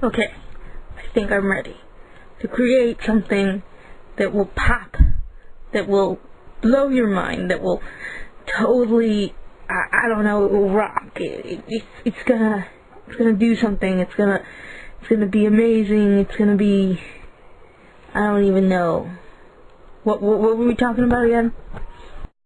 Okay, I think I'm ready to create something that will pop, that will blow your mind, that will totally, I, I don't know, it will rock. It, it, it's, it's gonna, it's gonna do something. It's gonna, it's gonna be amazing. It's gonna be, I don't even know. What, what, what were we talking about again?